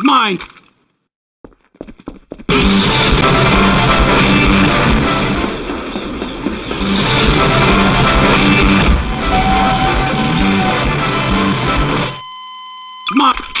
Mine! Mine!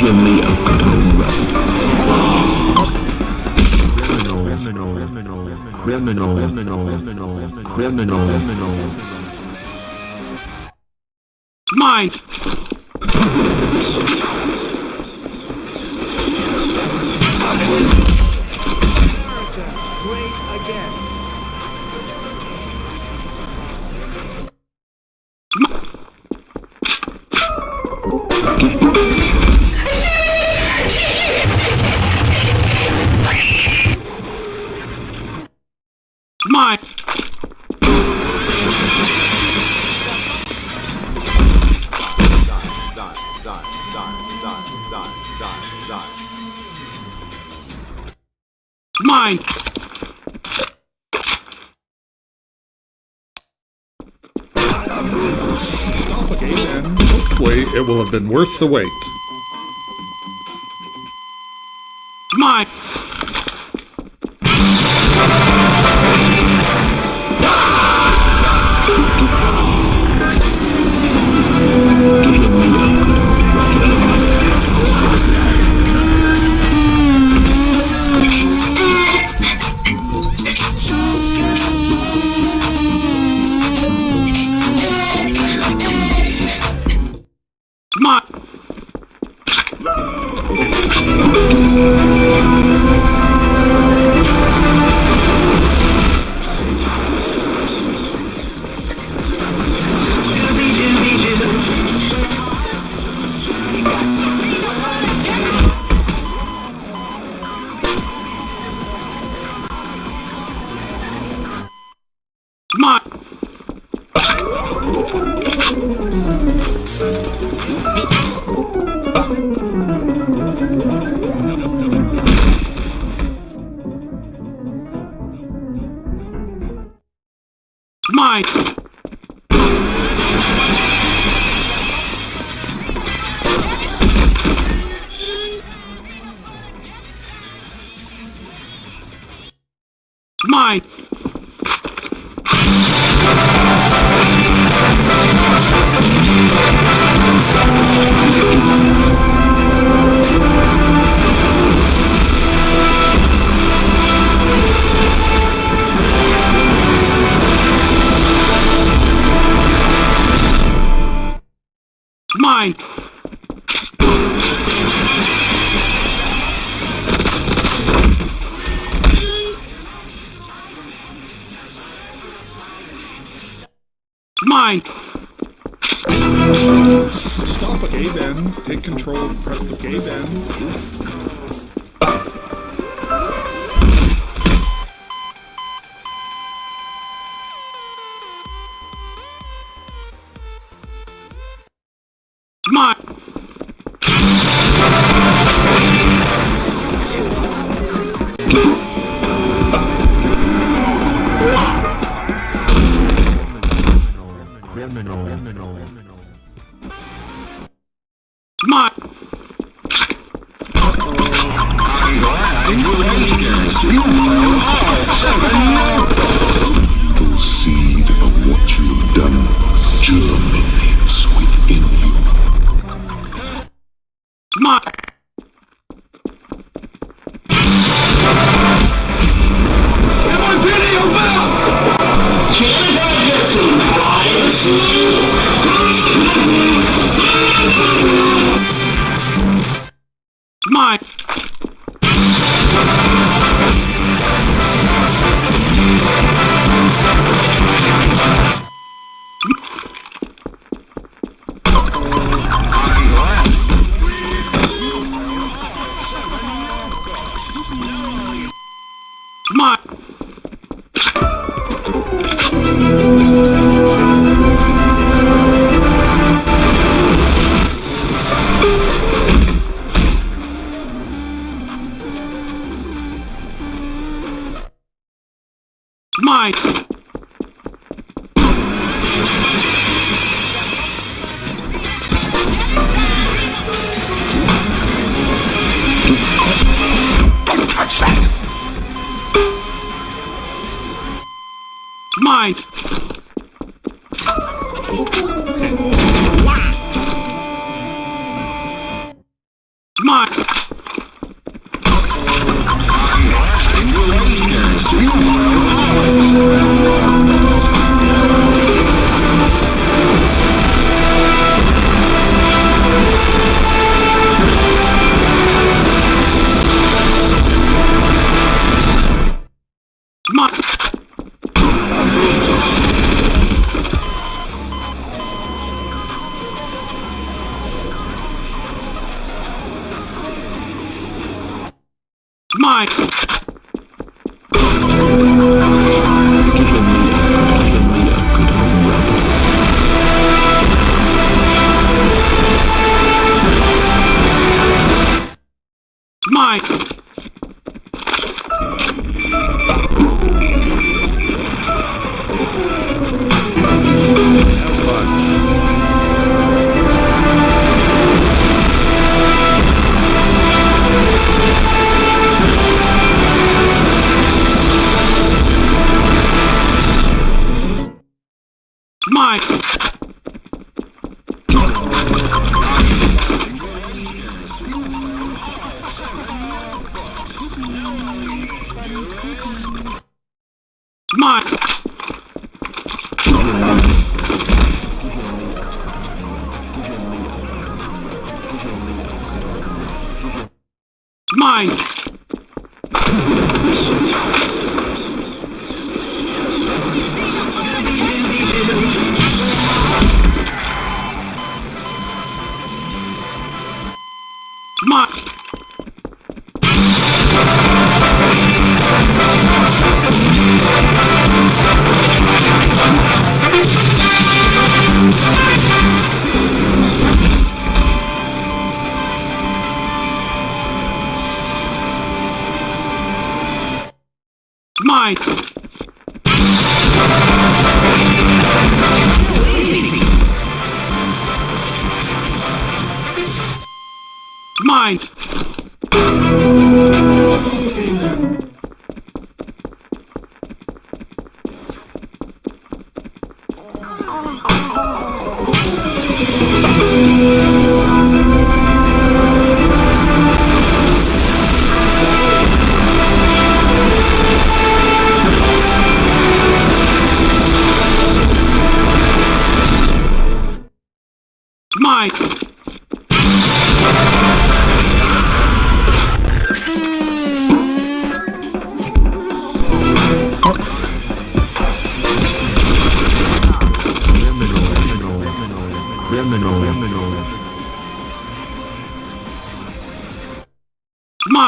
Me a good. Criminal, criminal, criminal, criminal, criminal, criminal. Mine! Mine! Will have been worth the wait. Mine!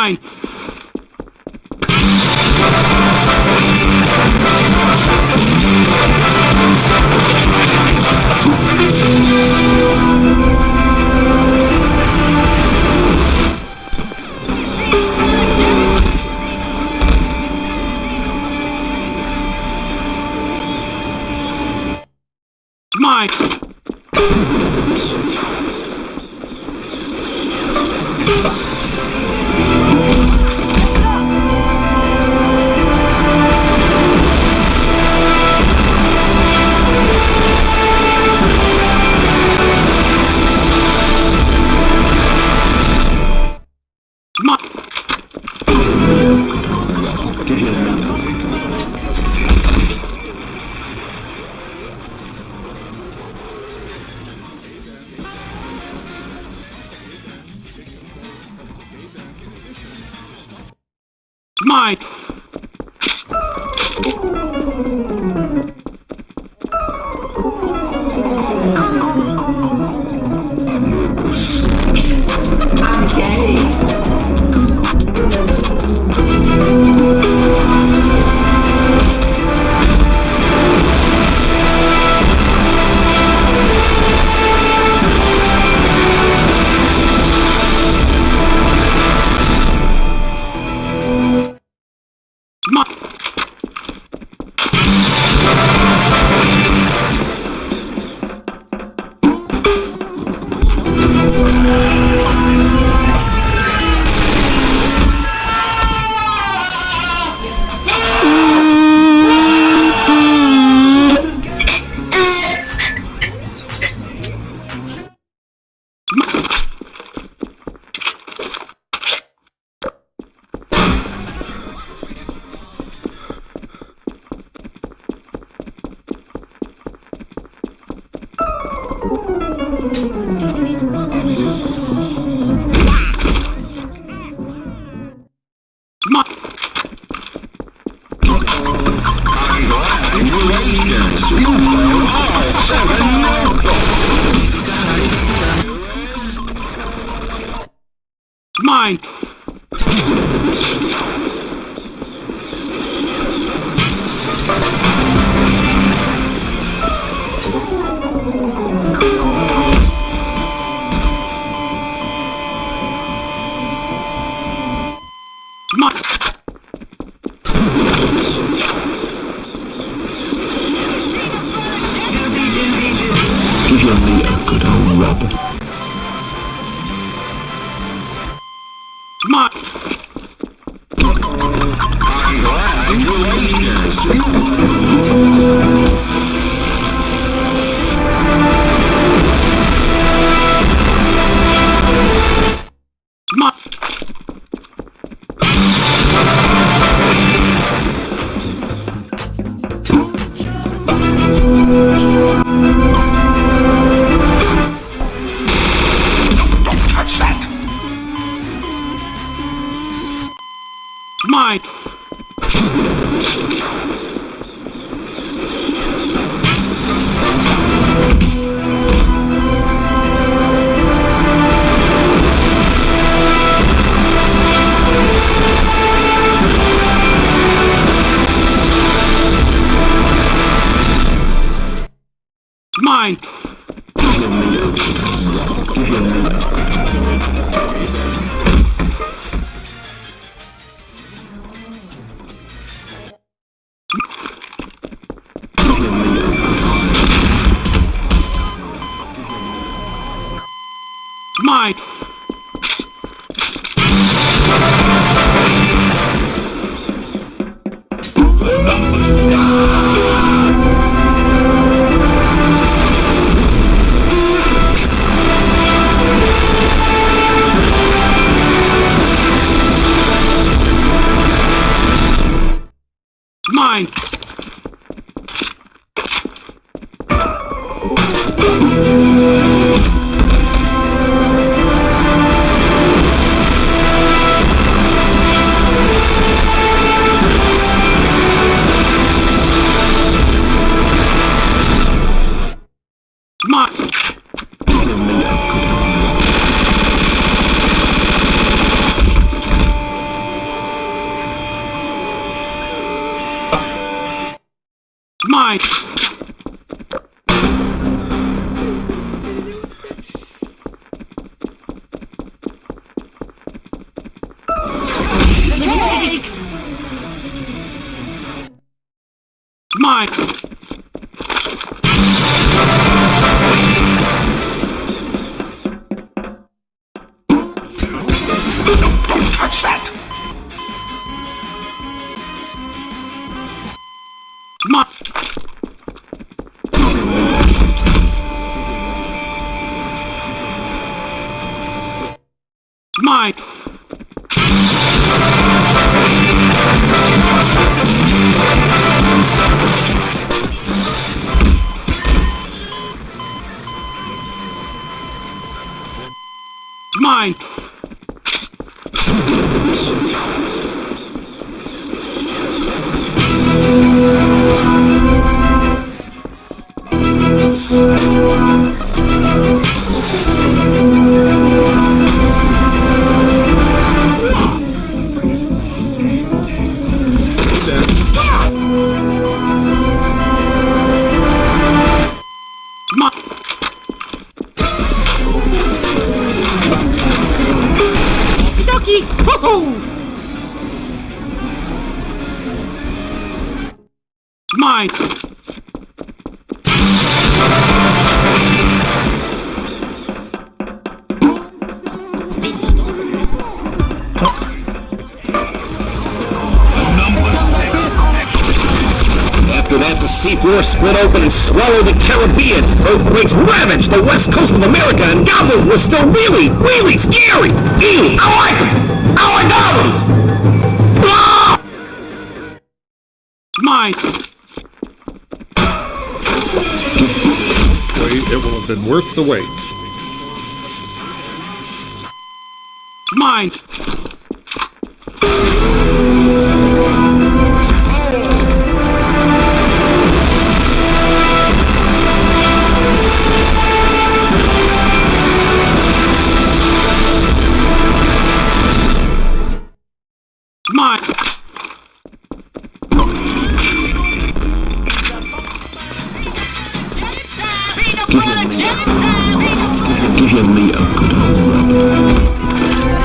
Mine. 妈呀 Mine. Split swallowed the Caribbean. Earthquakes ravaged the west coast of America, and goblins were still really, really scary. Ew, I like them. I like goblins. Ah! Wait, it will have been worth the wait. Give me a good old rub.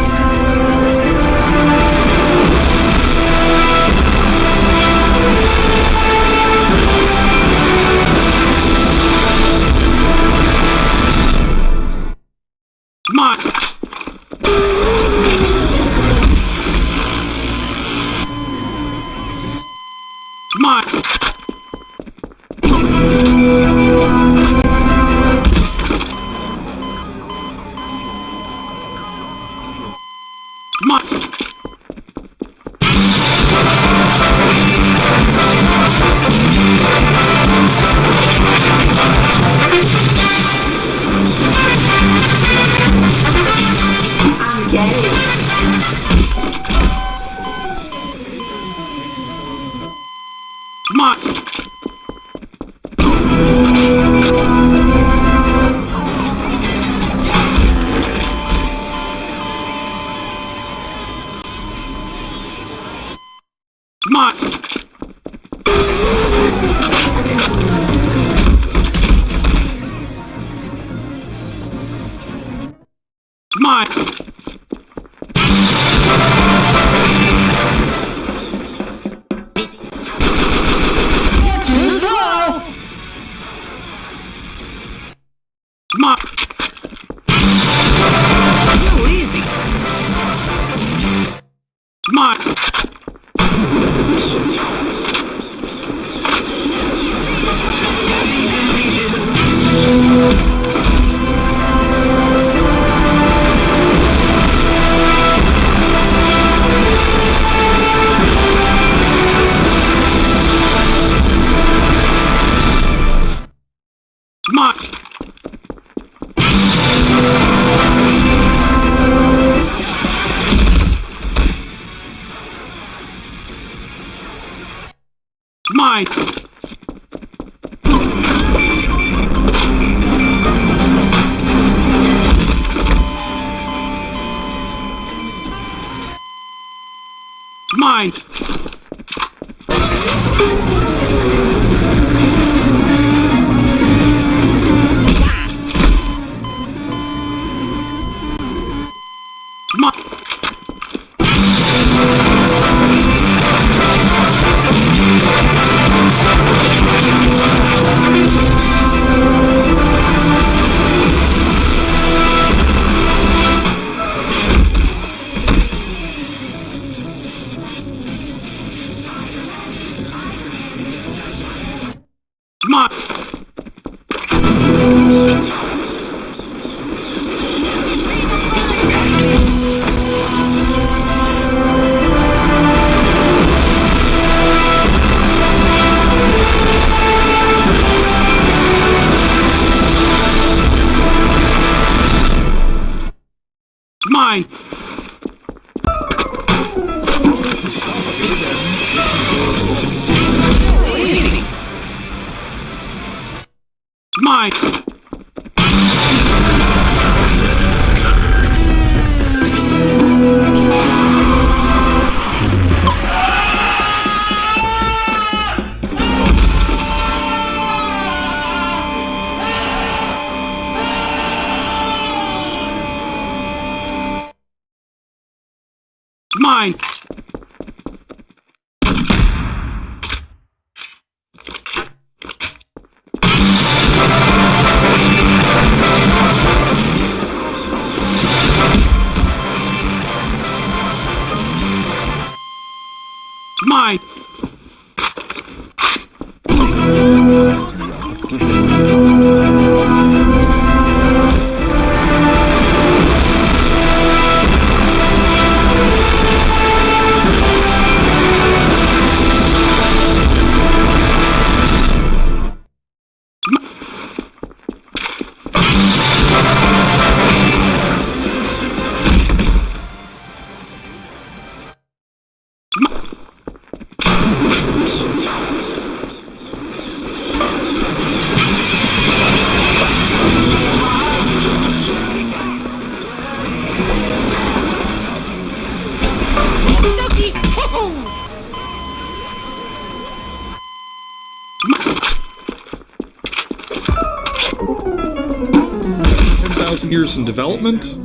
Years in development.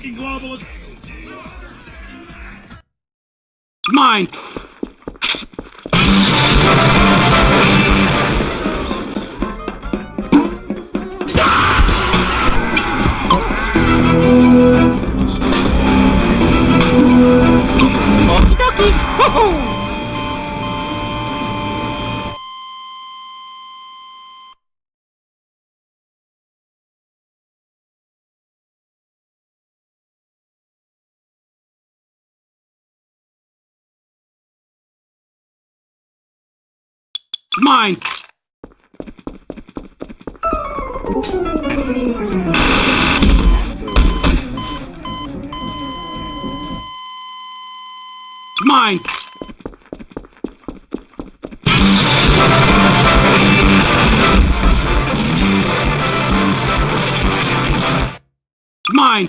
Mine. Mine. Mine. Mine. Mine.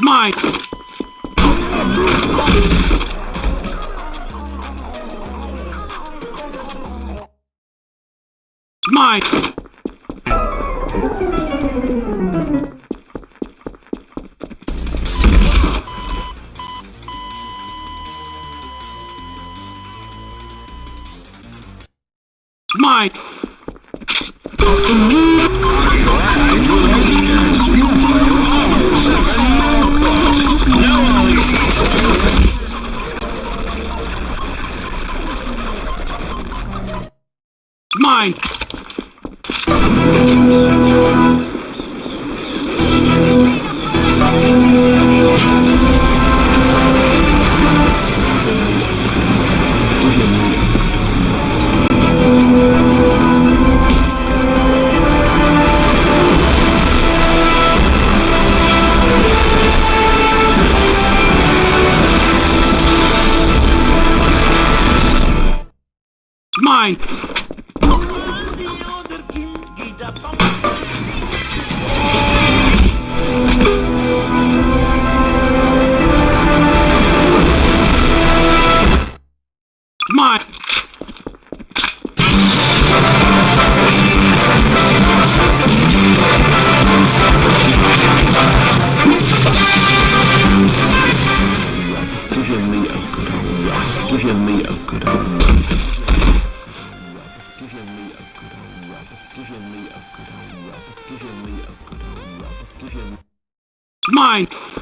Mine. Mine.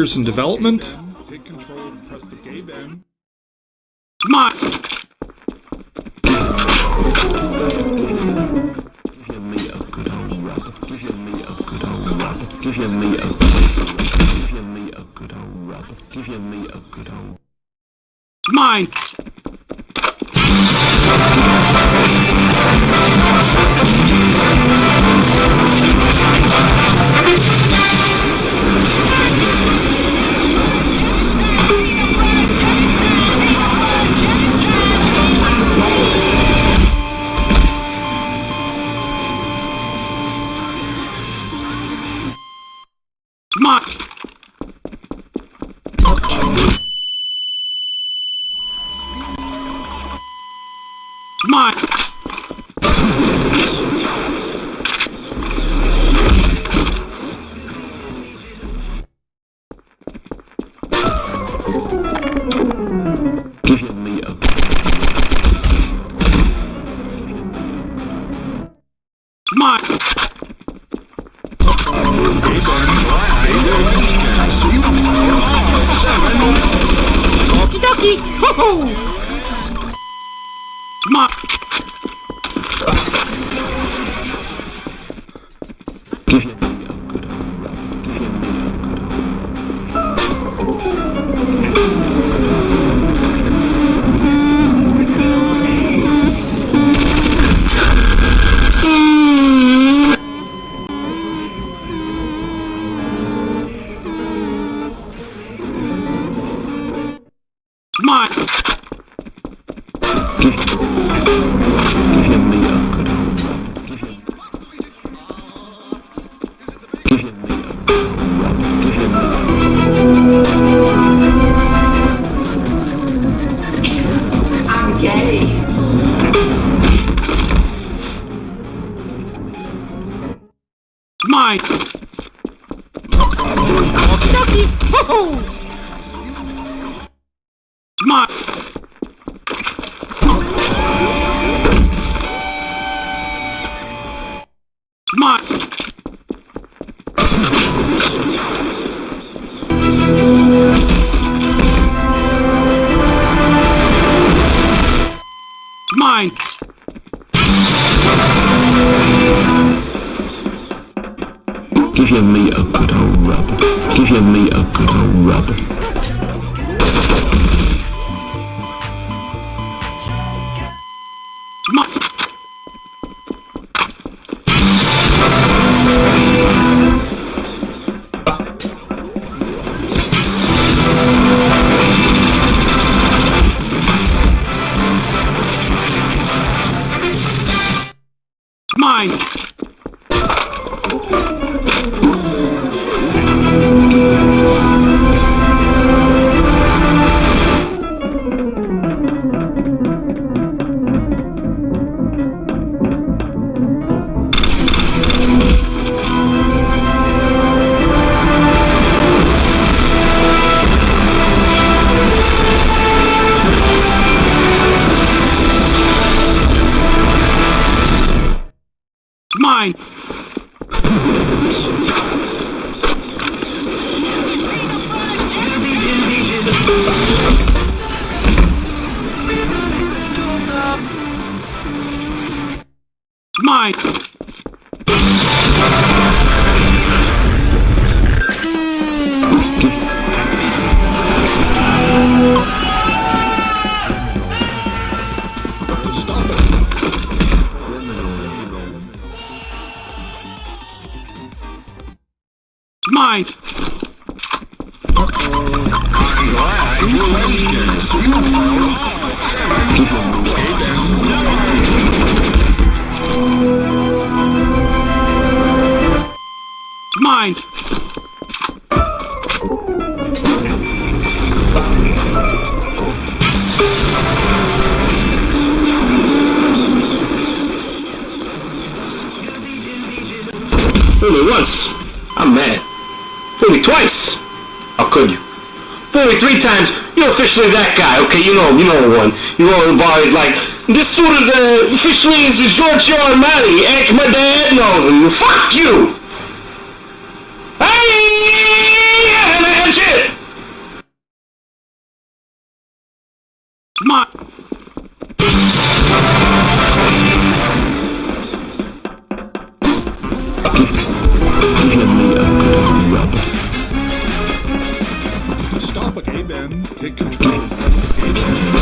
years in development. My Give me a give me a good old rub. Give me a good old mine. mind officially that guy, okay? You know, you know one. You know the bar is like, this suit is uh, officially is Giorgio Armani. Act my dad knows him. Fuck you. Hey, that's it. My. Give me a bit rubber. Okay, Ben. Take control.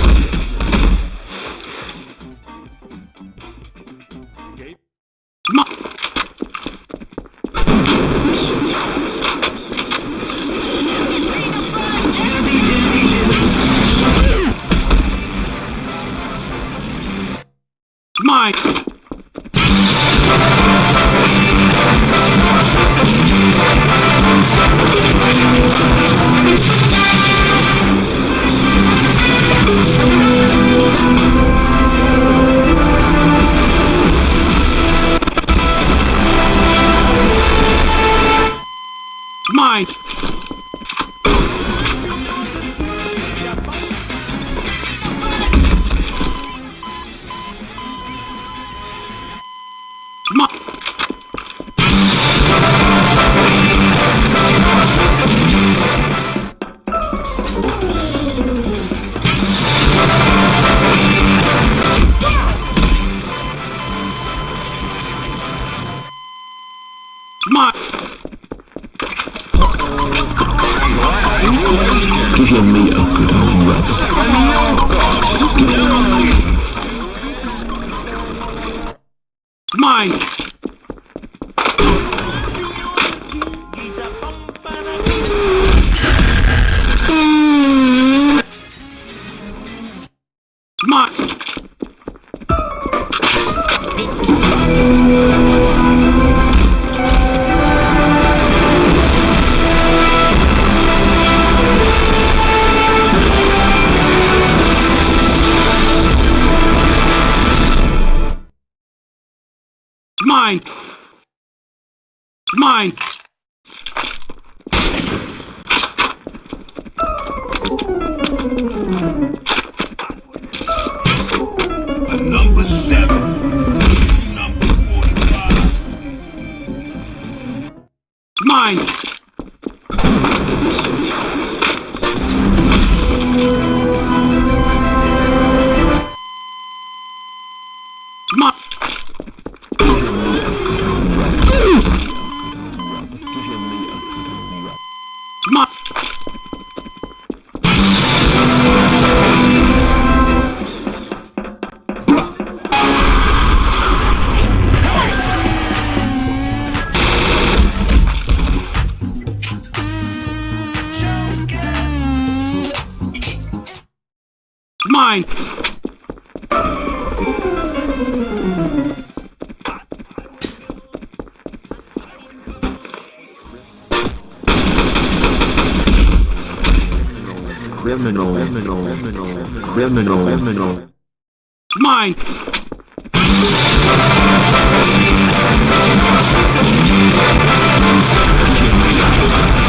Mine. Criminal, criminal, criminal, criminal, criminal. Mine. Mine.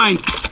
Mine!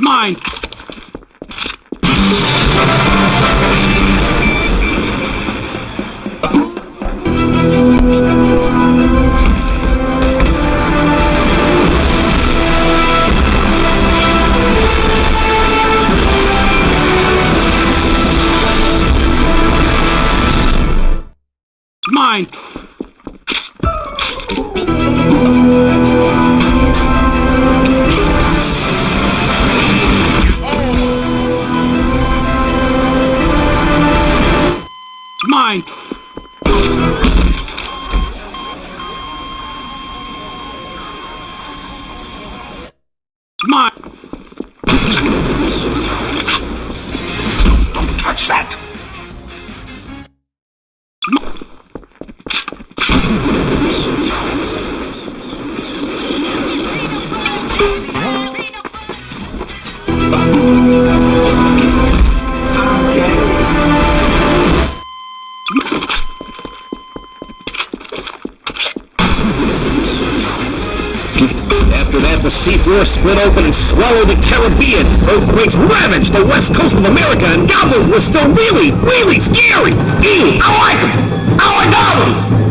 Mine! Open and swallowed the Caribbean. Earthquakes ravaged the west coast of America, and goblins were still really, really scary. Ew, I like them. I like goblins.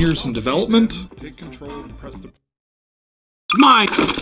Years in development, take control and press the Mine!